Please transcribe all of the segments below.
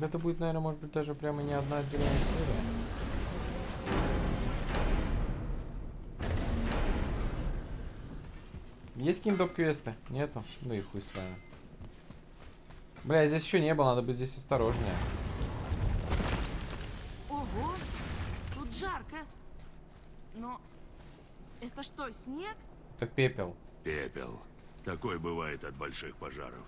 Это будет, наверное, может быть, даже прямо не одна отдельная серия. Есть какие-нибудь доп-квесты? Нету? Ну и хуй с вами. Бля, здесь еще не было, надо быть здесь осторожнее. Ого, тут жарко. Но это что, снег? Это пепел. Пепел. Такой бывает от больших пожаров.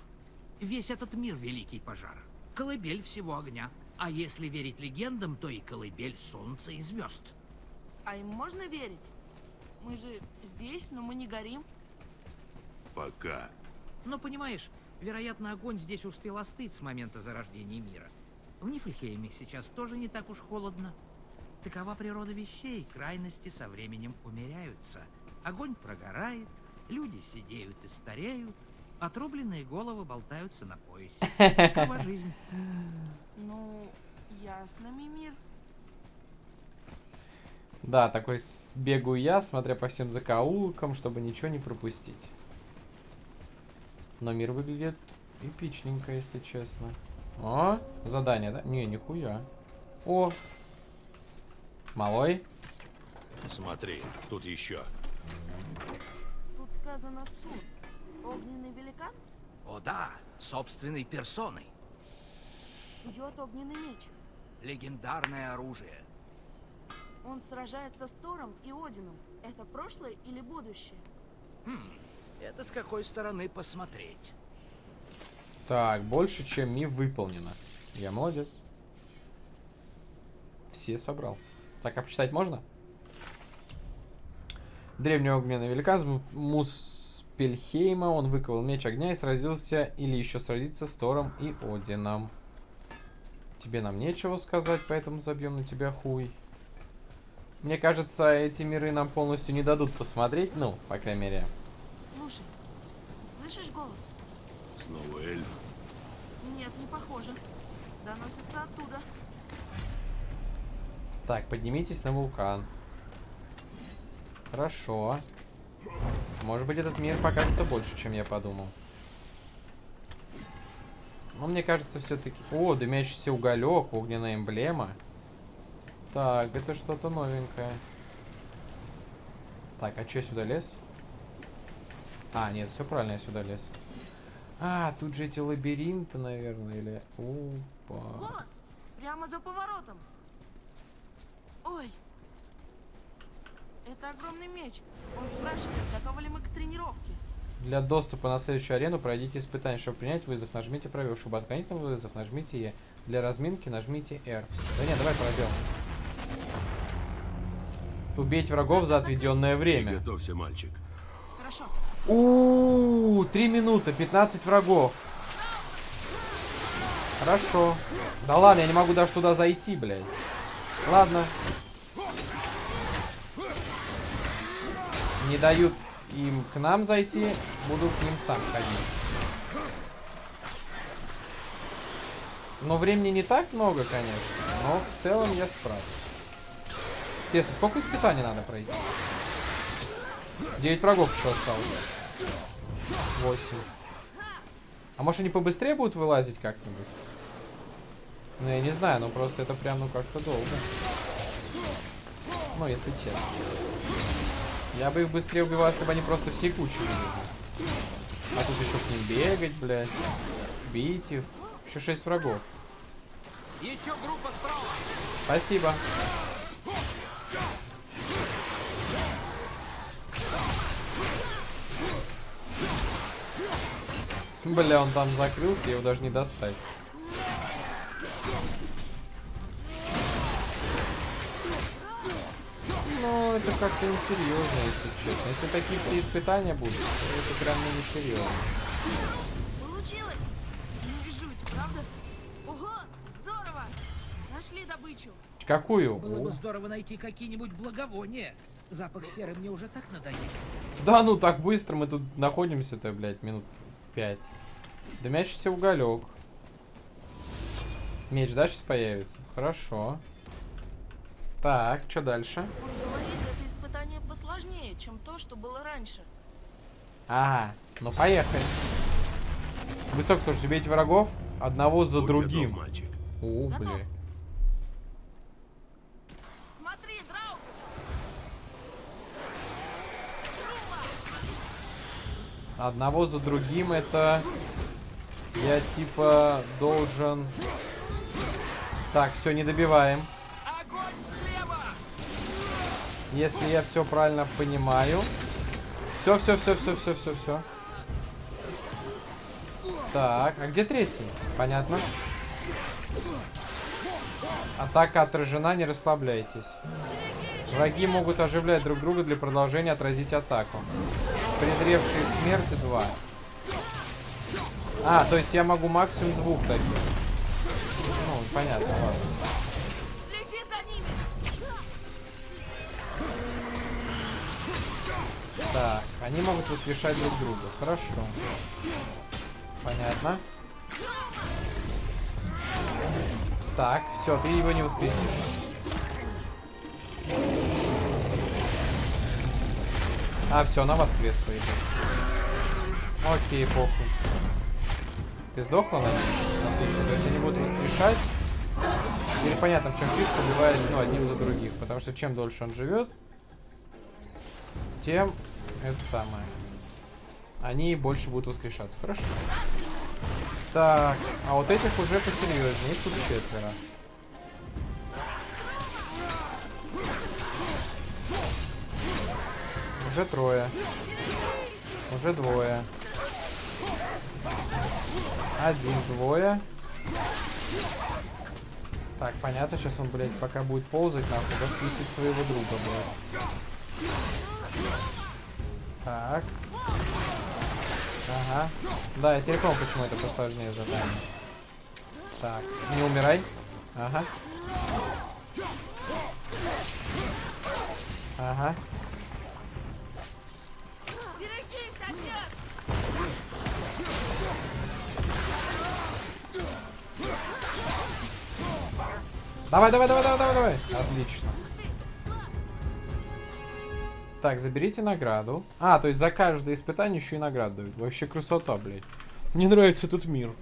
Весь этот мир — великий пожар. Колыбель всего огня. А если верить легендам, то и колыбель солнца и звезд. А им можно верить? Мы же здесь, но мы не горим. Пока. Но понимаешь, вероятно, огонь здесь успел остыть с момента зарождения мира. В Нифльхейме сейчас тоже не так уж холодно. Такова природа вещей, крайности со временем умеряются. Огонь прогорает, люди сидеют и стареют, отрубленные головы болтаются на поясе. Такова жизнь. Ну, ясно, Мимир. Да, такой бегаю я, смотря по всем закоулкам, чтобы ничего не пропустить. Но мир выглядит эпичненько, если честно. О, задание, да? Не, нихуя. О! Малой? Смотри, тут еще. Тут сказано суд. Огненный великан О да, собственной персоной. бьет огненный меч. Легендарное оружие. Он сражается с Тором и Одином. Это прошлое или будущее? Это с какой стороны посмотреть. Так, больше, чем ми выполнено. Я молодец. Все собрал. Так, а почитать можно? Древний огненный великан из Му- Муспельхейма. Он выковал меч огня и сразился или еще сразится с Тором и Одином. Тебе нам нечего сказать, поэтому забьем на тебя хуй. Мне кажется, эти миры нам полностью не дадут посмотреть, ну, по крайней мере. Слушай, слышишь голос? Снова эльф. Нет, не похоже. Доносится оттуда. Так, поднимитесь на вулкан. Хорошо. Может быть, этот мир покажется больше, чем я подумал. Но мне кажется, все-таки... О, дымящийся уголек, огненная эмблема. Так, это что-то новенькое. Так, а что я сюда лез? А, нет, все правильно, я сюда лез. А, тут же эти лабиринты, наверное, или... Опа. Голос! Прямо за поворотом. Ой. Это огромный меч. Он спрашивает, готовы ли мы к тренировке. Для доступа на следующую арену пройдите испытание. Чтобы принять вызов, нажмите пробел. Чтобы отклонить на вызов, нажмите Е. Для разминки нажмите R. Да нет, давай пробел. Убейте врагов за отведенное время. Готовься, мальчик. Хорошо. У, три минуты, 15 врагов. Хорошо. Да ладно, я не могу даже туда зайти, блядь. Ладно. Не дают им к нам зайти, буду к ним сам ходить. Но времени не так много, конечно, но в целом я справлюсь. Интересно, сколько испытаний надо пройти? 9 врагов еще осталось. 8. А может они побыстрее будут вылазить как-нибудь? Ну, я не знаю, но просто это прям, ну, как-то долго. Ну, если честно. Я бы их быстрее убивал, если бы они просто все кучи вылезли. А тут еще к ним бегать, блядь. Бить их. Еще 6 врагов. Еще группа справа. Спасибо. Бля, он там закрылся, его даже не достать. Ну, это как-то несерьезно, если честно. Если такие все испытания будут, то это прям ну, несерьезно. Получилось! Не жуть, правда? Ого, здорово! Нашли добычу. Какую? Было бы здорово найти какие-нибудь благовония. Запах серы мне уже так надоел. Да ну так быстро мы тут находимся-то, блядь, минут пять. Дымящийся уголек. Меч, да, сейчас появится? Хорошо. Так, что дальше? Он говорит, это испытание посложнее, чем то, что было раньше. Ага, ну поехали. Вы сколько слушайте, бейте врагов одного за Будь другим. готов, мальчик. О, Готов. блин. Смотри, Драук! Одного за другим это... Я типа должен... Так, все, не добиваем. Если я все правильно понимаю. Все, все, все, все, все, все, все. Так, а где третий? Понятно. Атака отражена, не расслабляйтесь. Враги могут оживлять друг друга для продолжения отразить атаку. Презревшие смерти 2. А, то есть я могу максимум двух таких. Ну, понятно, ладно. Так, они могут воскрешать друг друга. Хорошо. Понятно. Так, все, ты его не воскресишь. А, все, она воскрес, по. Окей, похуй. Ты сдохла, Настя? Отлично. То есть они будут воскрешать. Теперь понятно, в чем фишка убивает ну, одним за других. Потому что чем дольше он живет, тем это самое. Они больше будут воскрешаться. Хорошо. Так, а вот этих уже посерьезнее. Их тут четверо. Уже трое. Уже двое. Один, двое. Так, понятно, сейчас он, блядь, пока будет ползать, нахуй, воскресит своего друга, блядь. Так. Ага. Да, я теперь понял, почему это посложнее задание. Так, не умирай. Ага. Ага. Давай, давай, давай, давай, давай, давай. Так, заберите награду. А, то есть за каждое испытание еще и награду дают. Вообще красота, блядь. Мне нравится этот мир.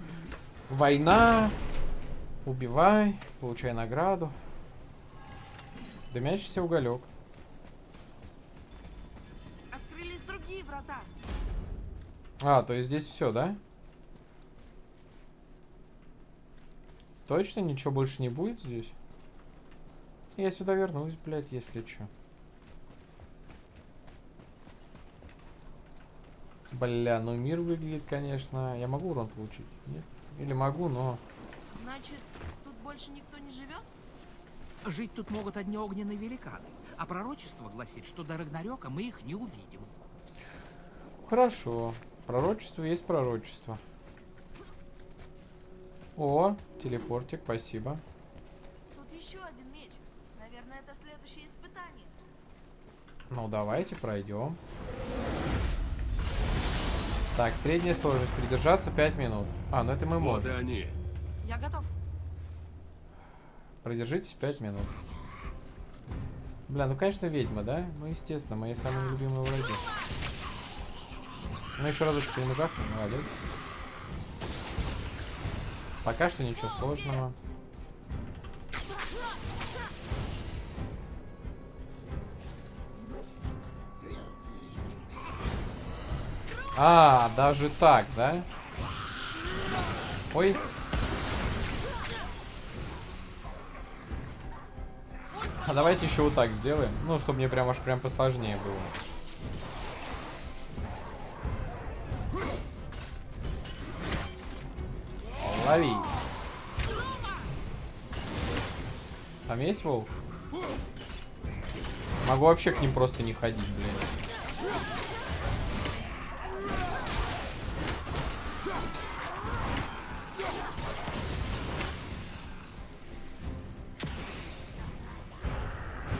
Война. Убивай. Получай награду. Дымящийся уголек. Открылись другие врата. А, то есть здесь все, да? Точно ничего больше не будет здесь? Я сюда вернусь, блядь, если что. Бля, ну мир выглядит, конечно. Я могу урон получить? Нет? Или могу, но... Значит, тут больше никто не живет? Жить тут могут одни огненные великаны. А пророчество гласит, что до Рагнарёка мы их не увидим. Хорошо. Пророчество есть пророчество. О, телепортик, спасибо. Тут еще один меч. Наверное, это следующее испытание. Ну, давайте пройдем. Так, средняя сложность. Придержаться 5 минут. А, ну это мы Вот и можем. они. Я готов. Продержитесь 5 минут. Бля, ну конечно ведьма, да? Ну естественно, мои самые любимые враги. Ну еще разочек жахну, молодец. Пока что ничего сложного. А, даже так, да? Ой. А давайте еще вот так сделаем. Ну, чтобы мне прям аж прям посложнее было. Лови. Там есть волк? Могу вообще к ним просто не ходить, блин.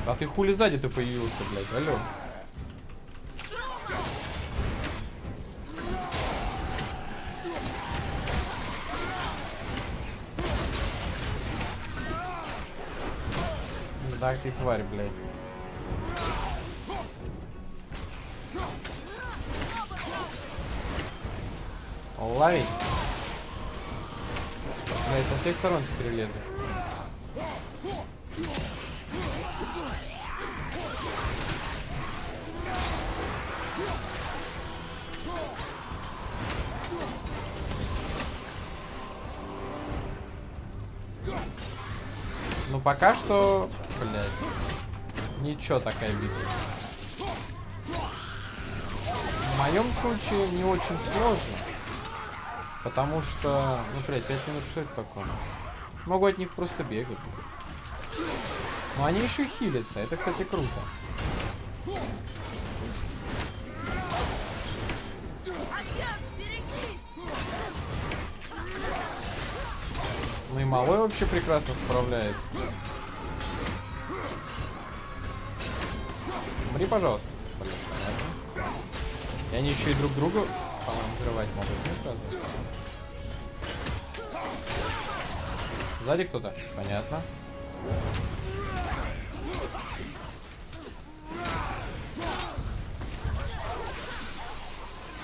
А ты хули сзади ты появился, блядь, алло. Да ты тварь, блядь. Лови. Бля, Блядь, со всех сторон теперь лезут. Ну пока что, блядь, ничего такая битва. В моем случае не очень сложно. Потому что, ну, блядь, 5 минут что это такое? Могу от них просто бегать. Но они еще хилятся, это, кстати, круто. Ну и малой вообще прекрасно справляется. Умри, пожалуйста. Блин, понятно. И они еще и друг друга, по-моему, взрывать могут, нет, разве? Сзади кто-то? Понятно.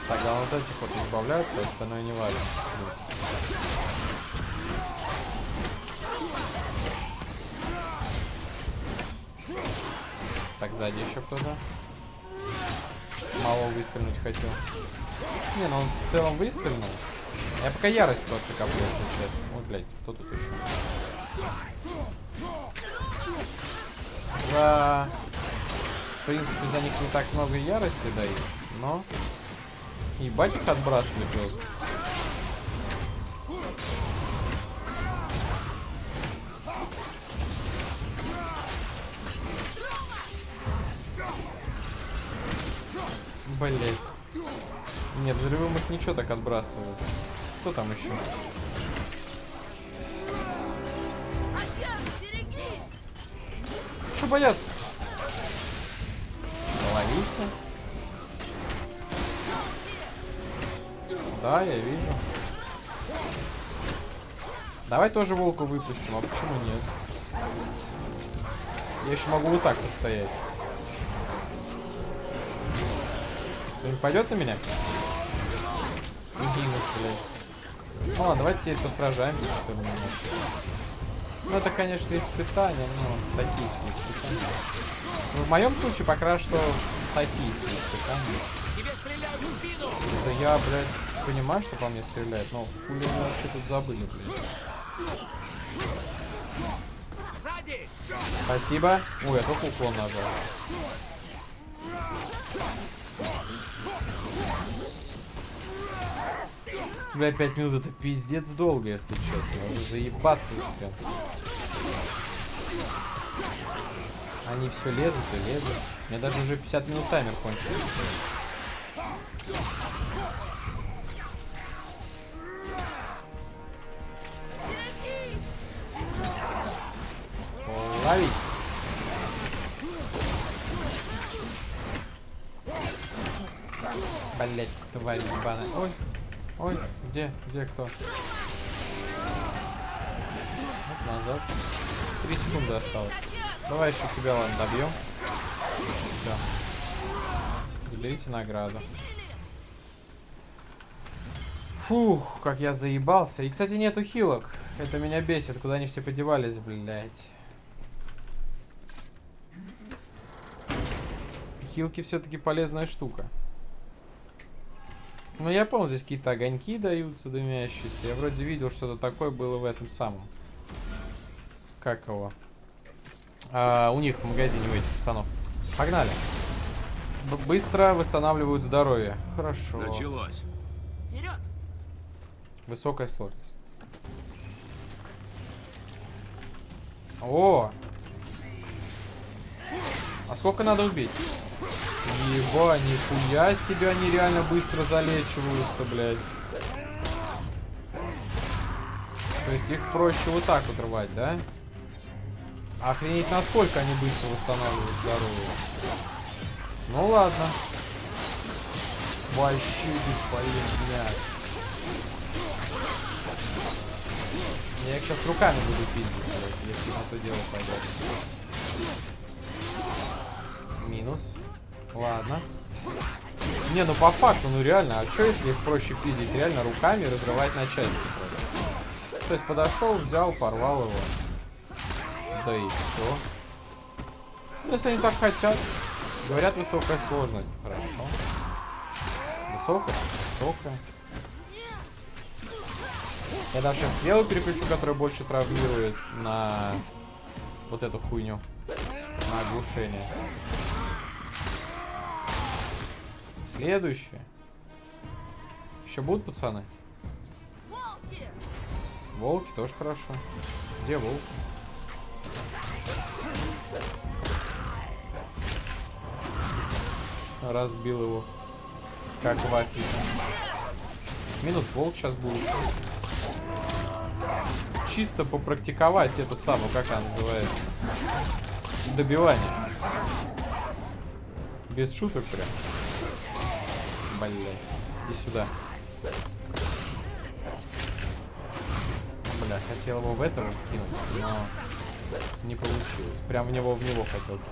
Так, главное вот этих вот избавляются, остальное не важно. Так, сзади еще кто-то. Мало выстрелить хотел. Не, ну он в целом выстрелил. Я пока ярость просто коплю, если честно. Ой, блядь, кто тут еще? За... В принципе, за них не так много ярости дают, но... Ебать их отбрасывали просто. Блять. Нет, взрывом их ничего так отбрасывают. Кто там еще? Что бояться? Ловись Да, я вижу. Давай тоже волку выпустим, а почему нет? Я еще могу вот так постоять. Кто-нибудь пойдет на меня? Иди, блядь. Ну ладно, давайте посражаемся, что ли, немножко. Ну это, конечно, испытания, но такие все испытания. Ну, в моем случае пока что такие все испытания. Да я, блядь, понимаю, что по мне стреляют, но хули мы вообще тут забыли, блядь. Спасибо. Ой, я только уклон нажал. Бля, 5 минут это пиздец долго, если честно. Надо заебаться успел. Они все лезут и лезут. У меня даже уже 50 минут таймер кончился. Ловить. Блять, тварь ебаная. Ой, ой, где, где кто? Вот назад. Три секунды осталось. Давай еще тебя, ладно, добьем. Все. Заберите награду. Фух, как я заебался. И, кстати, нету хилок. Это меня бесит. Куда они все подевались, блядь. Хилки все-таки полезная штука. Ну, я помню, здесь какие-то огоньки даются дымящиеся. Я вроде видел, что-то такое было в этом самом. Как его? А, у них в магазине, у этих пацанов. Погнали. Б быстро восстанавливают здоровье. Хорошо. Началось. Вперед! Высокая сложность. О! А сколько надо убить? Еба, нихуя себе они реально быстро залечиваются, блядь. То есть их проще вот так вот рвать, да? Охренеть, насколько они быстро восстанавливают здоровье. Ну ладно. Вообще бесполезняк. Я их сейчас руками буду пиздить, если на то дело пойдет. Минус. Ладно. Не, ну по факту, ну реально, а что если их проще пиздить? Реально руками разрывать на части. просто? То есть подошел, взял, порвал его. Да и все. Ну, если они так хотят. Говорят, высокая сложность. Хорошо. Высокая? Высокая. Я даже сейчас переключу, которая больше травмирует на вот эту хуйню. На оглушение. Следующее. Еще будут пацаны? Волки! Волки тоже хорошо. Где волки? Разбил его. Как вафель. Минус волк сейчас будет. Чисто попрактиковать эту самую, как она называется. Добивание. Без шуток прям. Блять. Иди сюда. Бля, хотел его в этого кинуть, но не получилось. Прям в него в него хотел кинуть.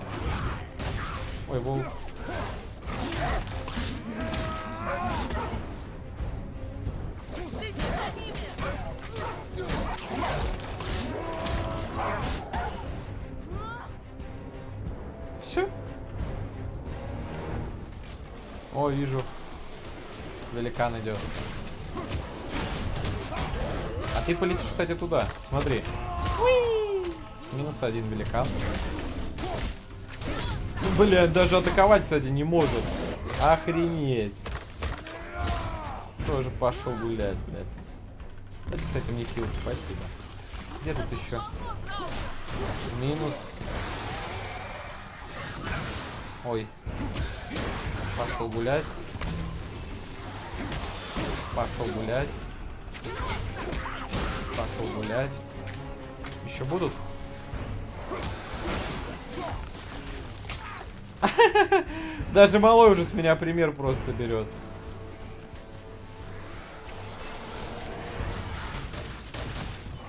Ой, волк. Все. О, вижу. Великан идет. А ты полетишь, кстати, туда. Смотри. Минус один великан. Блядь, даже атаковать, кстати, не может. Охренеть. Тоже пошел гулять, блядь. Это, кстати, мне хил, спасибо. Где тут еще? Минус. Ой. Пошел гулять. Пошел гулять. Пошел гулять. Еще будут? Даже малой уже с меня пример просто берет.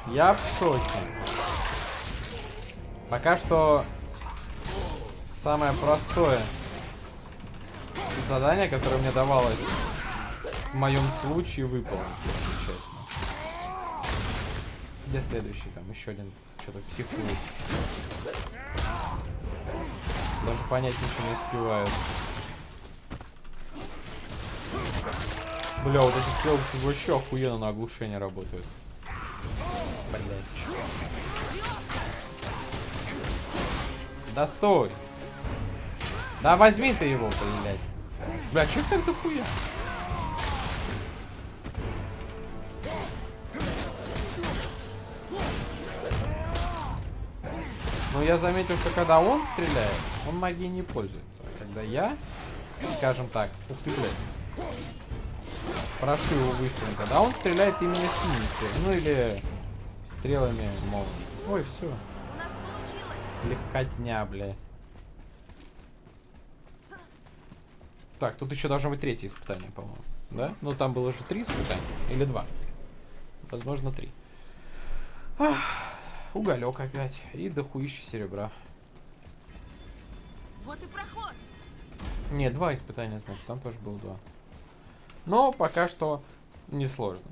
Я в шоке. Пока что самое простое задание, которое мне давалось в моем случае выполнить, если честно. Где следующий? Там еще один что-то психует. Даже понять ничего не успевает. Бля, вот эти стрелки вообще охуенно на оглушение работают. Блять. Да стой! Да возьми ты его, блядь. Бля, чё так дохуя? Я заметил, что когда он стреляет, он магией не пользуется. Когда я, скажем так, ух ты, блядь, прошу его выстрелом, когда он стреляет именно синими стрелами, ну или стрелами молнии. Ой, все, У нас получилось! легкотня, блядь. Так, тут еще должно быть третье испытание, по-моему. Да? Ну, там было же три испытания. Или два. Возможно, три. Ах, уголек опять. И дохуище серебра. Вот и проход! Не, два испытания, значит, там тоже было два. Но пока что несложно.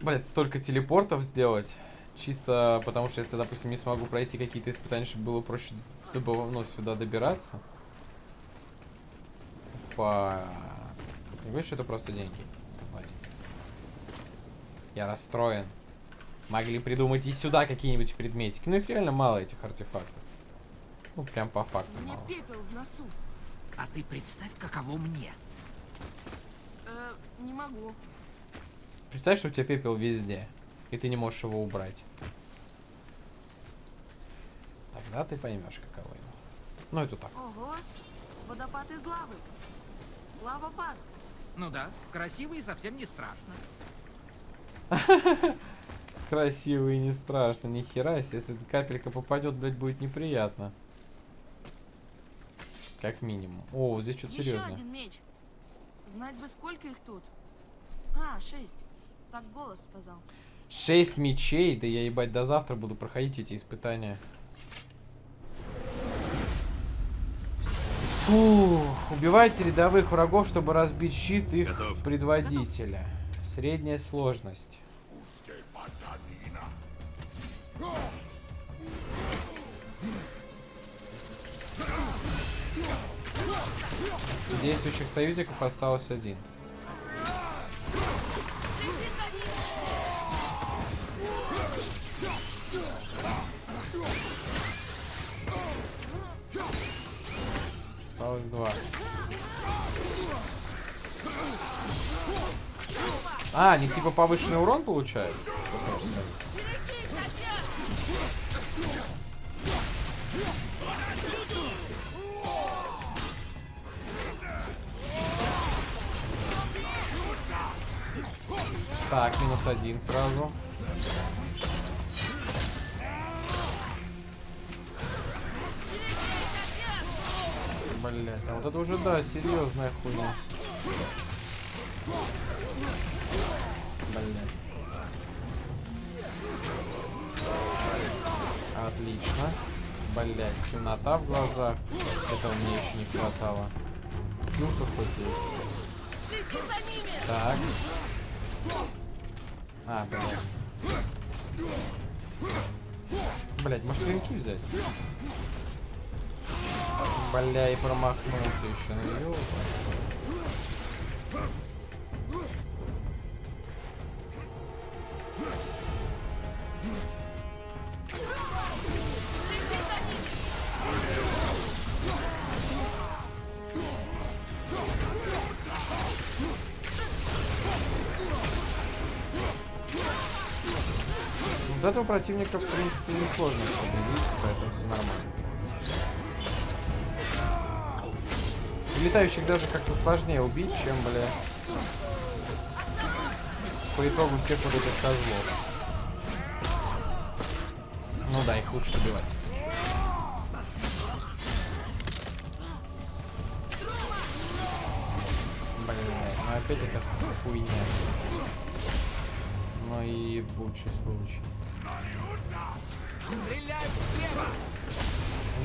Блять, столько телепортов сделать. Чисто потому что если, допустим, не смогу пройти какие-то испытания, чтобы было проще добыв- ну, сюда добираться. По... Не говоришь, что это просто деньги? Хватит. Я расстроен. Могли придумать и сюда какие-нибудь предметики. Ну их реально мало, этих артефактов. Ну, прям по факту Мне мало. пепел в носу. А ты представь, каково мне. Э, не могу. Представь, что у тебя пепел везде, и ты не можешь его убрать. Тогда ты поймешь, каково ему. Ну, это так. Ого! Водопад из лавы. Лавопад. Ну да, красиво и совсем не страшно. Красиво и не страшно, ни хера. Если капелька попадет, блядь, будет неприятно. Как минимум. О, здесь что-то Еще серьезное. один меч. Знать бы, сколько их тут. А, шесть. Так голос сказал. Шесть мечей? Да я, ебать, до завтра буду проходить эти испытания. Фух, убивайте рядовых врагов, чтобы разбить щит их Готов. предводителя. Средняя сложность. Действующих союзников осталось один. Осталось два. А, они типа повышенный урон получают? Так, минус один сразу. Блять, а вот это уже, да, серьезная хуйня. Блять. Отлично. Блять, темнота в глазах. Этого мне еще не хватало. Ну-ка хоть есть. Так. А, блядь. Может клинки взять? Бля, и промахнулся еще. Ну. Этого противника, в принципе, несложно победить, поэтому все нормально. Летающих даже как-то сложнее убить, чем, бля, по итогу всех вот этих козлов. Ну да, их лучше убивать. Ну опять эта хуйня. Ну и ебучий случай.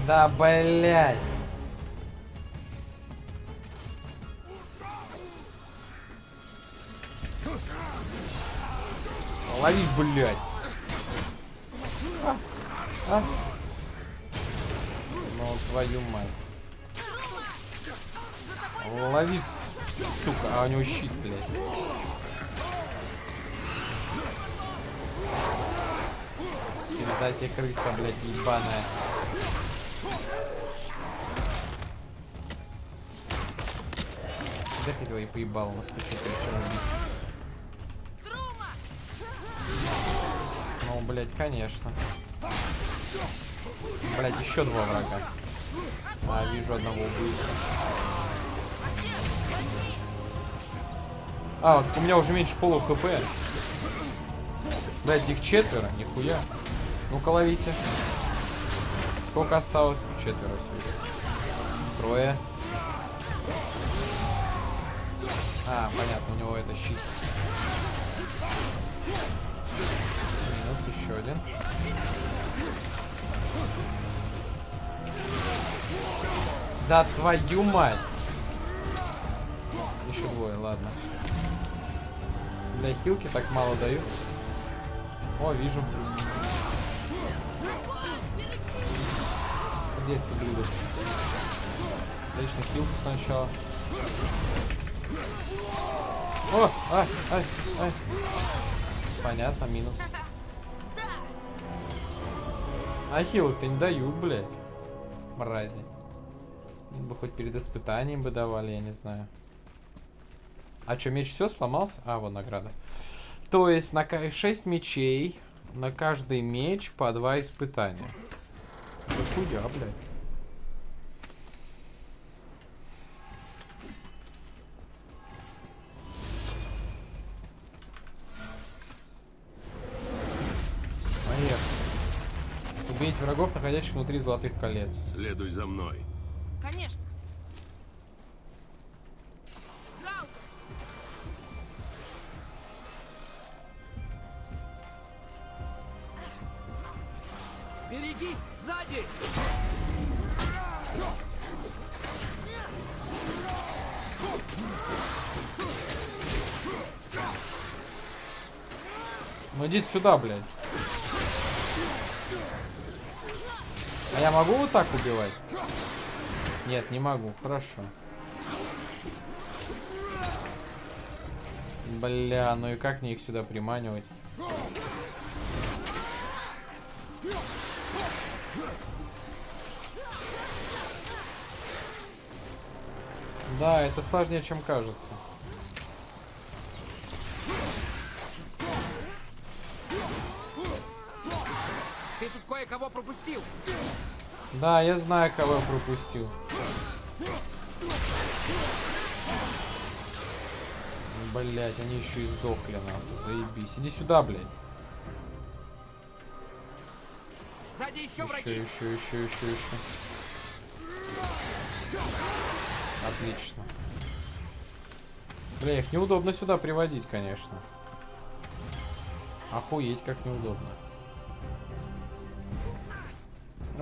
Да, блядь. Лови, блядь. А, а. Ну, твою мать. Лови, сука. А у него щит, блядь. Передайте крыса, блядь, ебаная. Его и поебал, он стучит, убить. Ну, блядь, конечно. Блядь, еще два врага. А, вижу одного убийца. А, у меня уже меньше полу хп. Блядь, их четверо, нихуя. Ну-ка ловите. Сколько осталось? Четверо всего. Трое. А, понятно, у него это щит. Минус еще один. Да твою мать! Еще двое, ладно. Для хилки так мало дают. О, вижу. Где это блюдо? Отлично, хилку сначала. О, ай, ай, ай. Понятно, минус. А хилок-то не дают, блядь. Мрази. Бы хоть перед испытанием бы давали, я не знаю. А что, меч все сломался? А, вот награда. То есть на 6 мечей, на каждый меч по 2 испытания. Да хуя, блядь. Убить врагов, находящих внутри золотых колец. Следуй за мной. Конечно. сюда, блядь. А я могу вот так убивать? Нет, не могу. Хорошо. Бля, ну и как мне их сюда приманивать? Да, это сложнее, чем кажется. Ты тут кое-кого пропустил. Да, я знаю, кого я пропустил. Блять, они еще и сдохли, нахуй. Заебись. Иди сюда, блядь. Сзади еще Еще, враги. еще, еще, еще, еще. Отлично. Бля, их неудобно сюда приводить, конечно. Охуеть, как неудобно.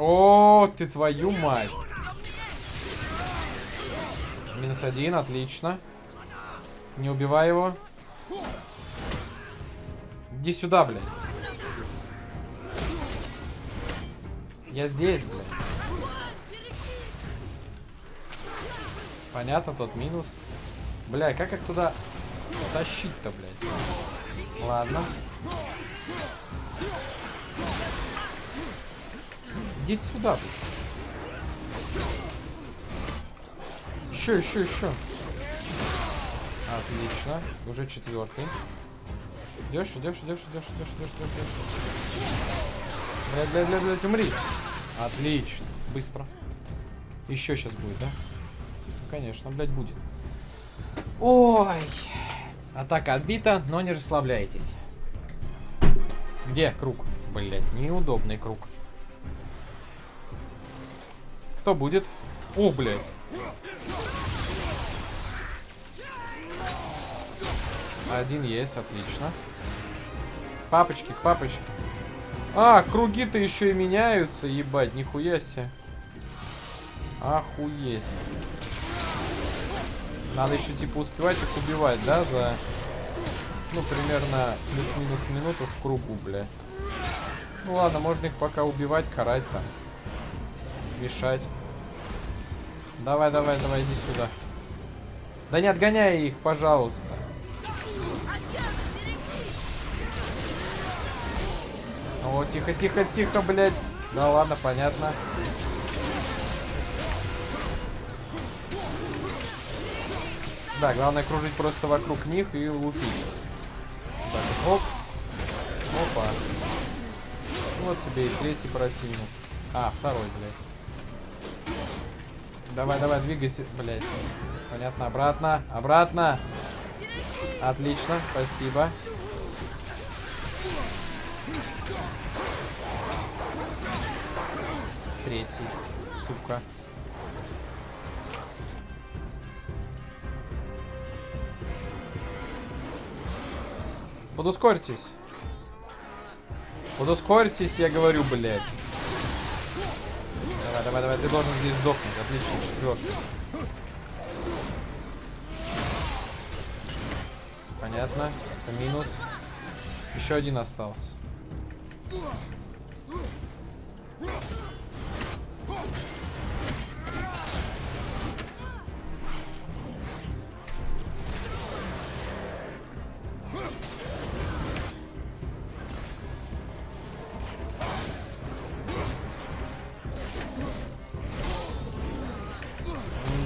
О, ты твою мать. Минус один, отлично. Не убивай его. Иди сюда, блядь. Я здесь, блядь. Понятно, тот минус. Бля, как их туда тащить-то, блядь? Ладно. Идите сюда. Еще, еще, еще. Отлично. Уже четвертый. Идешь, идешь, идешь, идешь, идешь, идешь, идешь, идешь. Блядь, блядь, блядь, блядь, умри. Отлично. Быстро. Еще сейчас будет, да? Конечно, блядь, будет. Ой. Атака отбита, но не расслабляйтесь. Где круг? Блять, неудобный круг. Кто будет? О, блядь. Один есть, отлично. Папочки, папочки. А, круги-то еще и меняются, ебать, нихуя себе. Охуеть. Надо еще типа успевать их убивать, да, за, ну, примерно плюс-минус минуту в кругу, бля. Ну ладно, можно их пока убивать, карать там. Мешать. Давай, давай, давай, иди сюда. Да не отгоняй их, пожалуйста. О, тихо, тихо, тихо, блядь. Да ладно, понятно. Да, главное кружить просто вокруг них и лупить. Так, оп. Опа. Вот тебе и третий противник. А, второй, блядь. Давай, давай, двигайся, блядь. Понятно, обратно, обратно. Отлично, спасибо. Третий, сука. Подускорьтесь. Подускорьтесь, я говорю, блядь. Давай, давай, ты должен здесь сдохнуть. Отлично, четвертый. Понятно. Это минус. Еще один остался.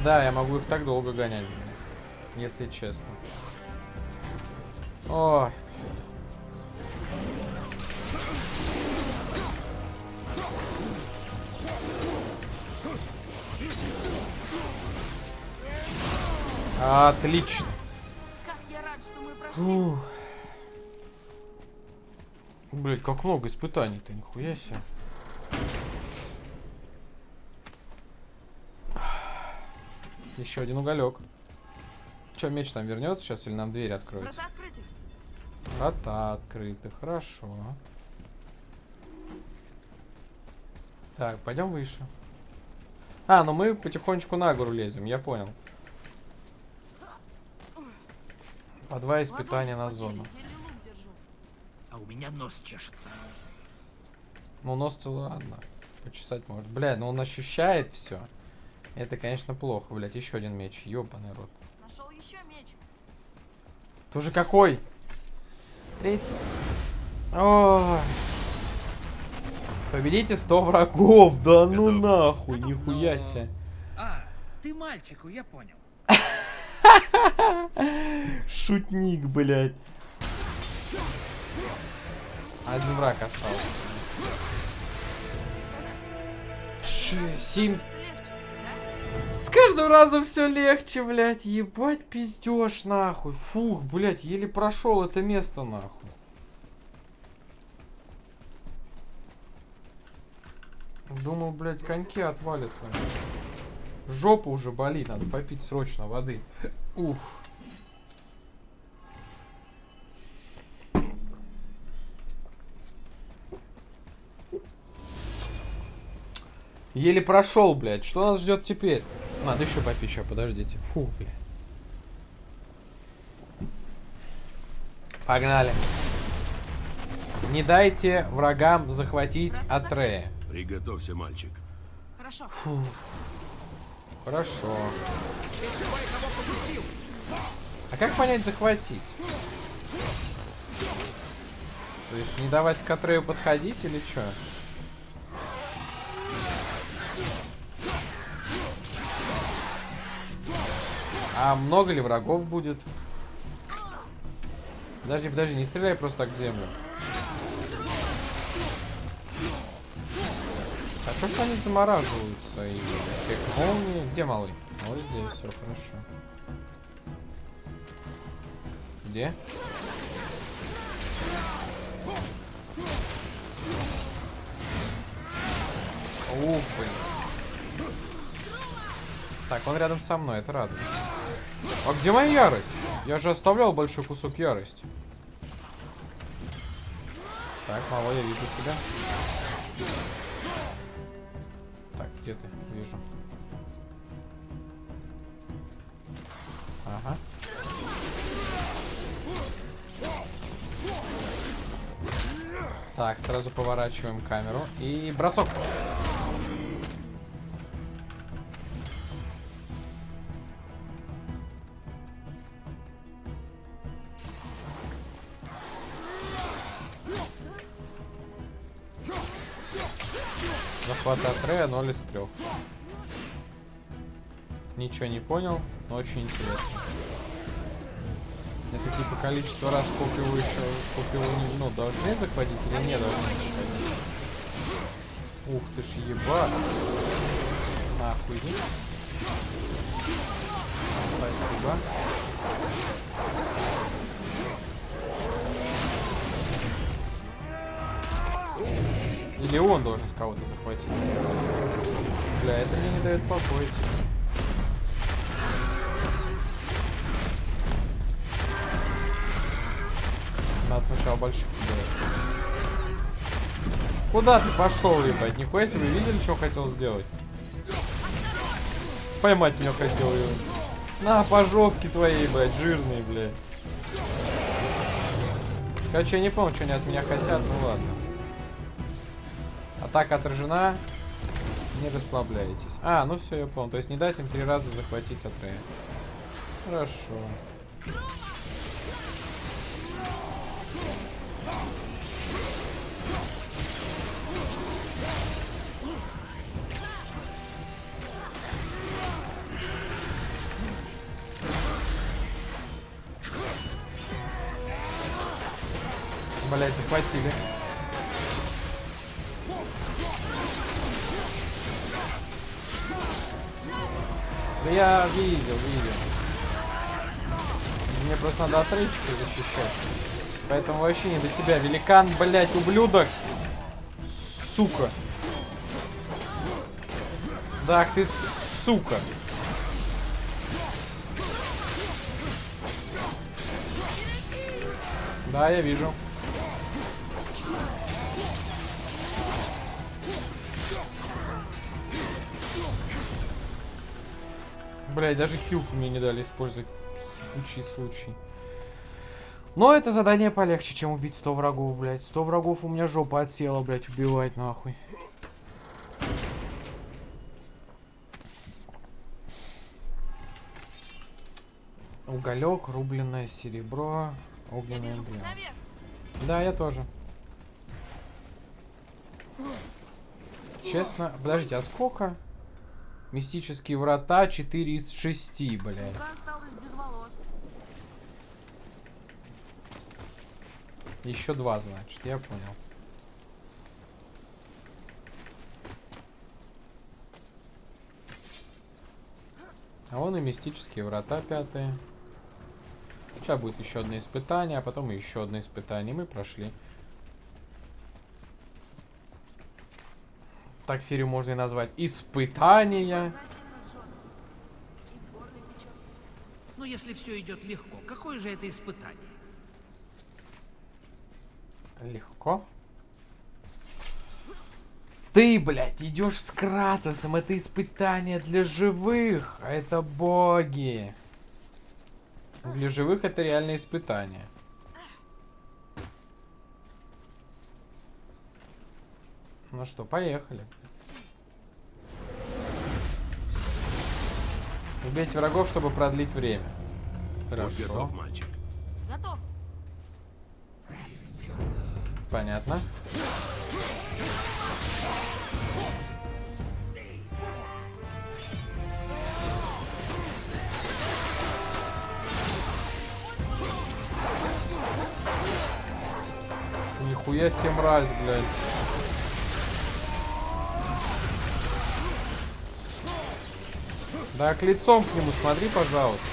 Да, я могу их так долго гонять, если честно. Ой. Отлично. Как я рад, что мы прошли. Блять, как много испытаний-то, нихуя себе. Еще один уголек. Че, меч там вернется сейчас или нам дверь откроется? Врата открыты. Врата открыты, хорошо. Так, пойдем выше. А, ну мы потихонечку на гору лезем, я понял. По два испытания на зону. А у меня нос чешется. Ну, нос-то ладно. Почесать может. Бля, ну он ощущает все. Это, конечно, плохо, блядь. Еще один меч. Ёбаный рот. Нашел еще меч. Тоже какой? Третий. О. Победите 100 врагов. Да ну нахуй, Готов, нихуя но... себе. А, ты мальчику, я понял. Шутник, блядь. Один враг остался. Семь. С каждым разом все легче, блядь. Ебать пиздешь, нахуй. Фух, блядь, еле прошел это место, нахуй. Думал, блядь, коньки отвалятся. Жопа уже болит, надо попить срочно воды. Ух. Еле прошел, блядь. Что нас ждет теперь? Надо еще попить, сейчас, подождите. Фу, блядь. Погнали. Не дайте врагам захватить Атрея. Приготовься, мальчик. Хорошо. Хорошо. А как понять захватить? То есть не давать к Атрею подходить или что? А много ли врагов будет? Подожди, подожди, не стреляй просто так в землю. Хорошо, что они замораживаются и эффект молнии. Где малый? Вот здесь, все хорошо. Где? Ух, блин. Так, он рядом со мной, это радует. А где моя ярость? Я же оставлял большой кусок ярости. Так, малой, я вижу тебя. Так, где ты? Вижу. Ага. Так, сразу поворачиваем камеру. И бросок. Захват от Рея 0 из 3. Ничего не понял, но очень интересно. Это типа количество раз, сколько его еще, сколько ну, должны захватить или не должны захватить. Ух ты ж ебать. Нахуй. Спасибо. Или он должен кого-то захватить. Бля, это мне не дает покоя. Надо сначала больших делать. Куда ты пошел, ебать? Нихуя себе, видели, что хотел сделать? Поймать меня хотел его. На, пожопки твои, блядь, жирные, блядь. Короче, я не помню, что они от меня хотят, ну ладно. Атака отражена. Не расслабляйтесь. А, ну все, я понял. То есть не дать им три раза захватить Атрея. Хорошо. Блять, захватили. Да я видел, видел. Мне просто надо от защищать. Поэтому вообще не до тебя. Великан, блять, ублюдок. Сука. Да, ты сука. Да, я вижу. Блять, даже хилку мне не дали использовать. Случай, случай. Но это задание полегче, чем убить 100 врагов, блять. 100 врагов у меня жопа отсела, блять, убивать нахуй. Уголек, рубленное серебро, путь эмблема. Да, я тоже. Честно, подождите, а сколько? Мистические врата 4 из 6, блядь. Еще два, значит, я понял. А вон и мистические врата пятые. Сейчас будет еще одно испытание, а потом еще одно испытание. Мы прошли. Так серию можно и назвать. Испытания. Печет. Ну, если все идет легко, какое же это испытание? Легко. Ты, блядь, идешь с Кратосом. Это испытание для живых. А это боги. Для живых это реальное испытание. Ну что, поехали. Убейте врагов, чтобы продлить время. Хорошо. готов, мальчик. Готов. Понятно. Нихуя себе мразь, блядь. Так, лицом к нему смотри, пожалуйста.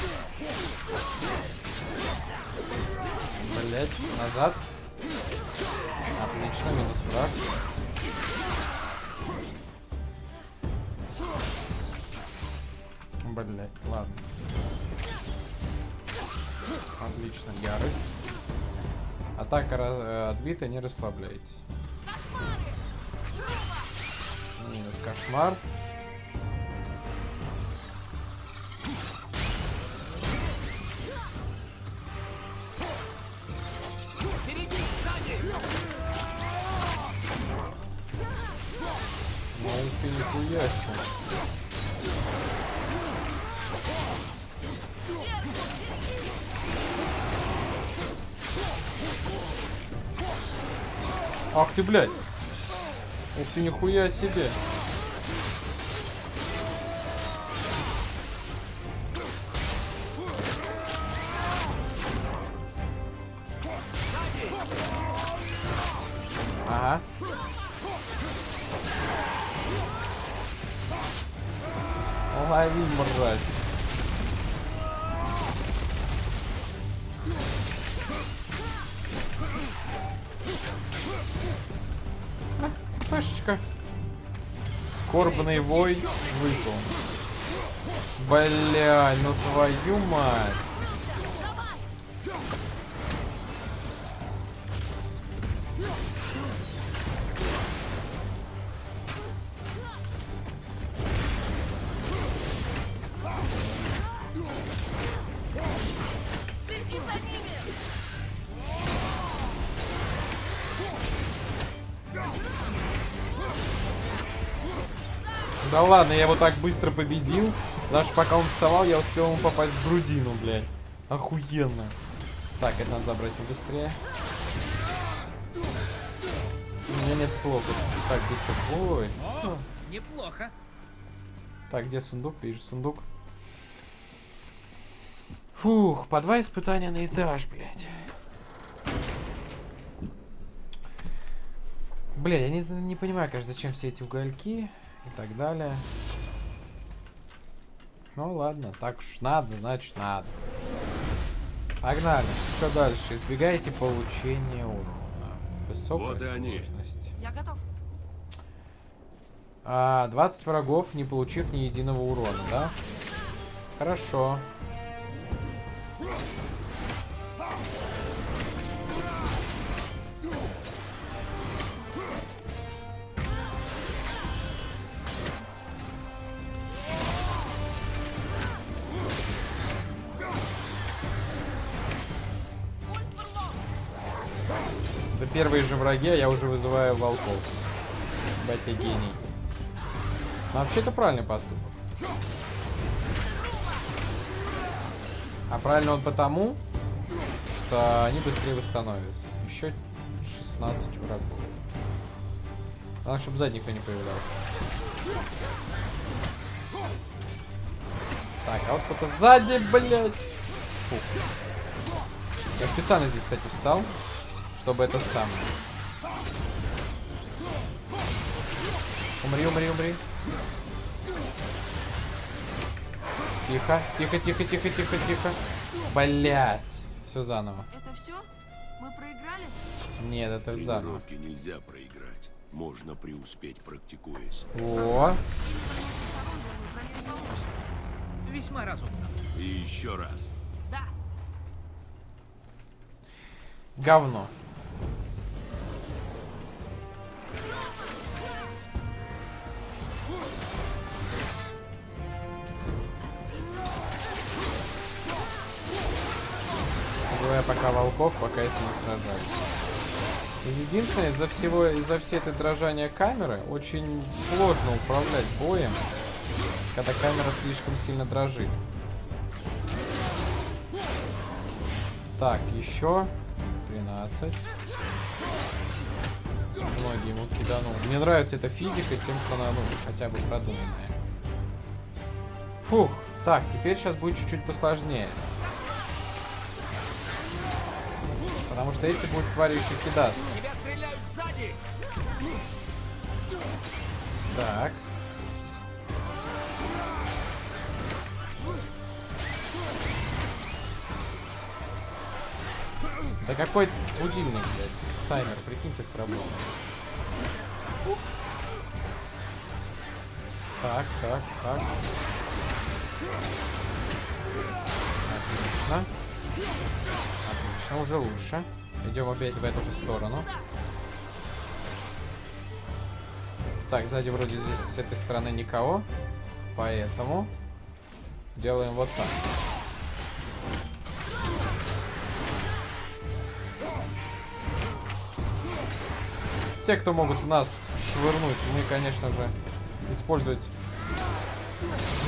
Блять, назад. Отлично, минус враг. Блять, ладно. Отлично, ярость. Атака ра- э, отбита, не расслабляйтесь. Минус кошмар. Нихуя себе. Ага. Лови, мразь. Пашечка. Скорбный вой выпал. Бля, ну твою мать. Ладно, я его так быстро победил. Даже пока он вставал, я успел ему попасть в грудину, блядь. Охуенно. Так, это надо забрать побыстрее. У меня нет слов. Так, где всё? Ой. всё. Неплохо. Так, где сундук? Вижу сундук. Фух, по два испытания на этаж, блядь. Бля, я не, не понимаю, конечно, зачем все эти угольки и так далее. Ну ладно, так уж надо, значит надо. Погнали. Что дальше? Избегайте получения урона. Высокая Вот они. сложность. Я готов. А, 20 врагов, не получив ни единого урона, да? Хорошо. Первые же враги, а я уже вызываю волков. Батя гений. Но вообще это правильный поступок. А правильно он потому, что они быстрее восстановятся. Еще 16 врагов. Главное, чтобы сзади никто не появлялся. Так, а вот кто-то сзади, блядь. Фух. Я специально здесь, кстати, встал, чтобы это самое. Умри, умри, умри. Тихо, тихо, тихо, тихо, тихо, тихо. Блять. Все заново. Это все? Мы проиграли? Нет, это заново. Нельзя проиграть. Можно преуспеть, практикуясь. О? Весьма разумно. И еще раз. Да. говно. Убивая пока волков, пока если не сражаюсь. Единственное, из-за всего, из-за всей этой дрожания камеры, очень сложно управлять боем, когда камера слишком сильно дрожит. Так, еще 13. Многие ему киданул. Мне нравится эта физика тем, что она, ну, хотя бы продуманная. Фух. Так, теперь сейчас будет чуть-чуть посложнее. Потому что эти будут твари еще кидаться. Так. Да какой будильник, блядь. Таймер, прикиньте, сработал. Так, так, так. Отлично. Отлично, уже лучше. Идем опять в эту же сторону. Так, сзади вроде здесь с этой стороны никого. Поэтому делаем вот так. Те, кто могут нас швырнуть, мы, конечно же, использовать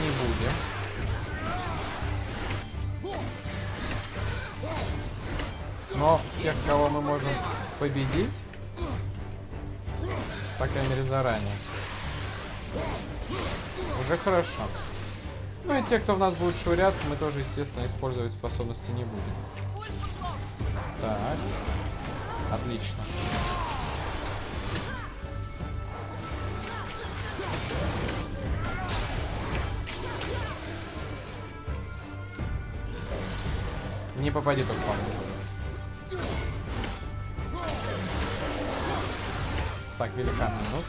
не будем. Но тех, кого мы можем победить, по крайней мере, заранее. Уже хорошо. Ну и те, кто в нас будет швыряться, мы тоже, естественно, использовать способности не будем. Так. Отлично. Не попади только по. Так, великан минус.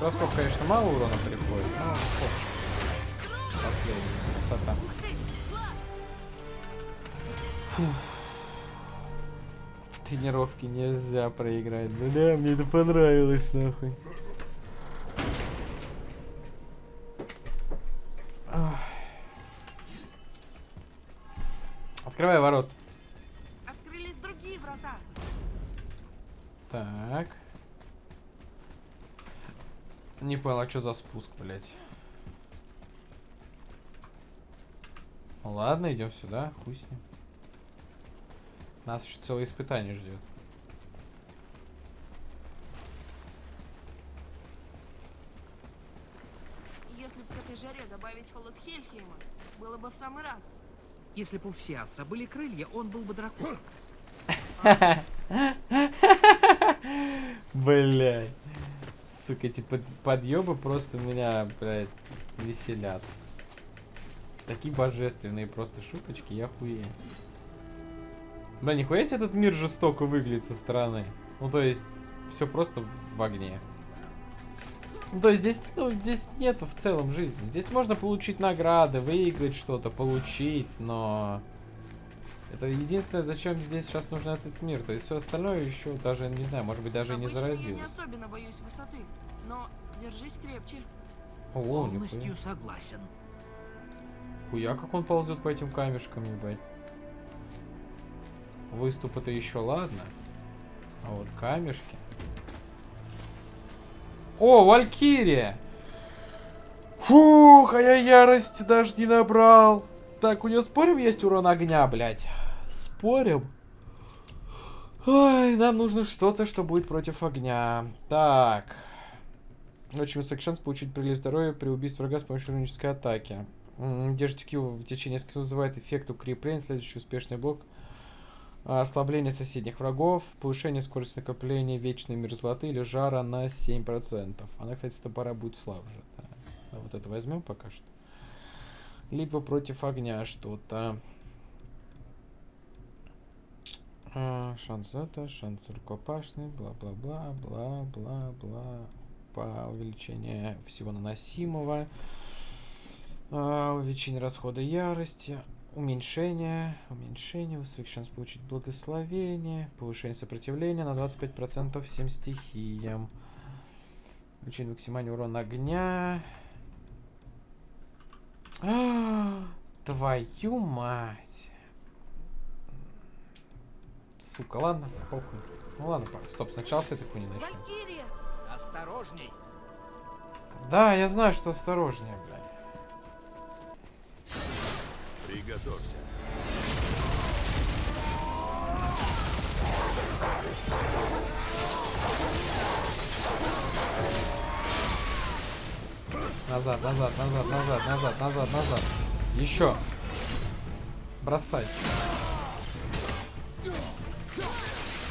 Бросков, конечно, мало урона приходит, но. Последний, красота. Фух. В тренировке нельзя проиграть. Ну да, мне это понравилось, нахуй. Не понял, а что за спуск, блядь? Ну ладно, идем сюда, хуй с ним. Нас еще целое испытание ждет. Если бы к этой жаре добавить холод Хельхейма, было бы в самый раз. Если бы у Всеотца были крылья, он был бы дракон. Блядь. Сука, эти под подъебы просто меня, блядь, веселят. Такие божественные просто шуточки, я хуею. Бля, нихуя себе этот мир жестоко выглядит со стороны. Ну, то есть, все просто в огне. Ну, то есть здесь, ну, здесь нету в целом жизни. Здесь можно получить награды, выиграть что-то, получить, но... Это единственное, зачем здесь сейчас нужен этот мир. То есть все остальное еще даже, не знаю, может быть, даже и не Обычно я не заразилось. особенно боюсь высоты, но держись крепче. О, Полностью нихуя. согласен. Хуя, как он ползет по этим камешкам, ебать. Выступы-то еще ладно. А вот камешки. О, Валькирия! Фух, а я ярости даже не набрал. Так, у нее спорим есть урон огня, блядь? Спорим? Ой, нам нужно что-то, что будет против огня. Так. Очень высокий шанс получить прилив здоровья при убийстве врага с помощью рунической атаки. Держите Q в течение нескольких вызывает эффект укрепления. Следующий успешный блок. А, Ослабление соседних врагов. Повышение скорости накопления вечной мерзлоты или жара на 7%. Она, кстати, с топора будет слабже. да. Вот это возьмем пока что. Либо против огня что-то. А, шанс это, шанс рукопашный, бла-бла-бла, бла-бла-бла. По увеличение всего наносимого. А, увеличение расхода ярости. Уменьшение. Уменьшение. Высокий шанс получить благословение. Повышение сопротивления на 25% всем стихиям. Увеличение максимальный урон огня. А, Твою мать. Сука, ладно, похуй. Ну ладно, стоп, сначала с этой хуйни начнем. Валькирия! Осторожней! Да, я знаю, что осторожнее, блядь. Приготовься. Назад, назад, назад, назад, назад, назад, назад. Еще. Бросать.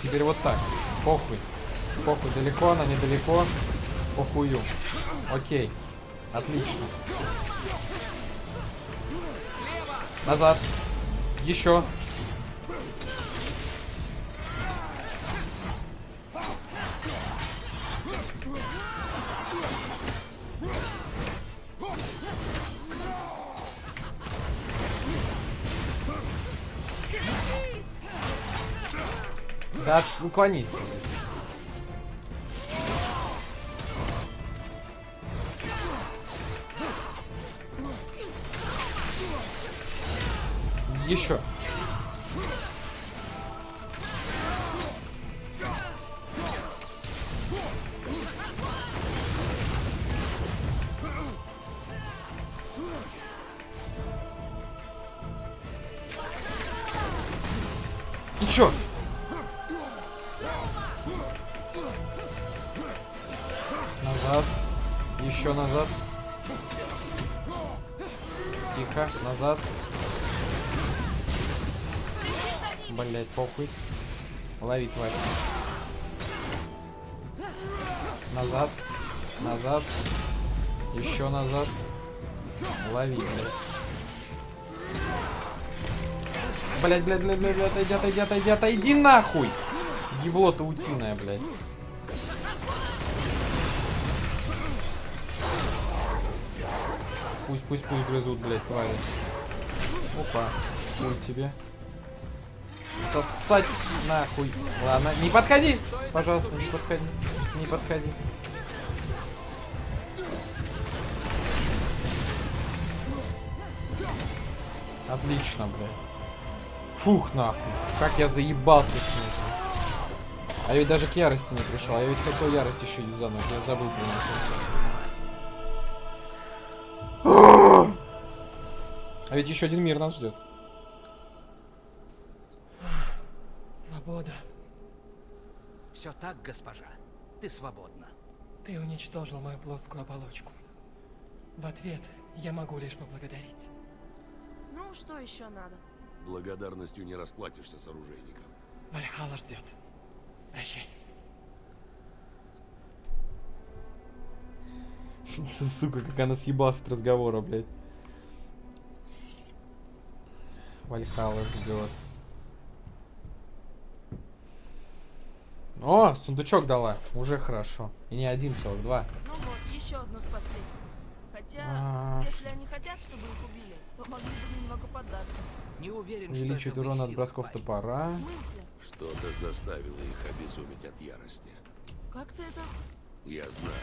Теперь вот так. Похуй. Похуй, далеко она, недалеко. Похую. Окей. Отлично. Назад. Еще. Уклонись. Еще. Назад. Еще назад. Тихо, назад. Блять, похуй. Лови, тварь. Назад. Назад. Еще назад. Лови, блядь. Блять, блять, блять, блять, отойди, отойди, отойди, отойди нахуй! Ебло утиное, блядь. Пусть, пусть, пусть грызут, блядь, твари. Опа, хуй тебе. Сосать нахуй. Ладно, не подходи! Пожалуйста, не подходи. Не подходи. Отлично, блядь. Фух, нахуй. Как я заебался с ним. А ведь даже к ярости не пришел. А я ведь хотел ярость еще юзануть. Я забыл про. А ведь еще один мир нас ждет. Свобода. Все так, госпожа. Ты свободна. Ты уничтожил мою плотскую оболочку. В ответ я могу лишь поблагодарить. Ну, что еще надо? Благодарностью не расплатишься с оружейником. Вальхала ждет. Прощай. Сука, как она съебалась от разговора, блядь. Вальхала ждет. О, сундучок дала. Уже хорошо. И не один целых, два. Ну вот, еще одну спасли. Хотя, А. если они хотят, чтобы их убили, то могли бы немного поддаться. Не уверен, Увеличивает что урон от бросков парень. топора. В смысле? Что-то заставило их обезуметь от ярости. Как ты это? Я знаю.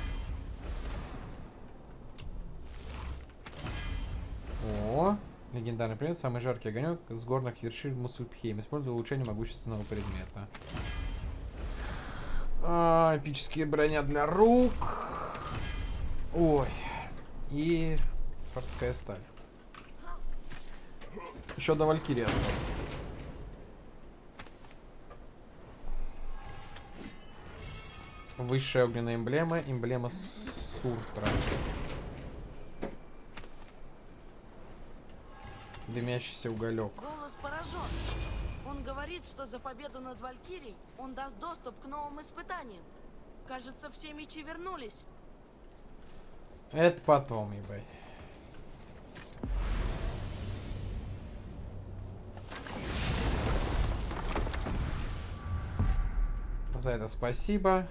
О, легендарный предмет, самый жаркий огонек с горных вершин Мусульпхейм. Использует улучшение могущественного предмета. А, эпические броня для рук. Ой. И свардская сталь. Еще до осталось. Высшая огненная эмблема, эмблема Суртра. Дымящийся уголек. Голос поражен. Он говорит, что за победу над Валькирией он даст доступ к новым испытаниям. Кажется, все мечи вернулись. Это потом, ебать. За это спасибо.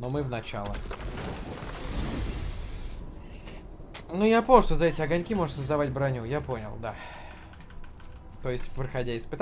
Но мы в начало. Ну, я понял, что за эти огоньки можно создавать броню. Я понял, да. То есть, проходя испытания,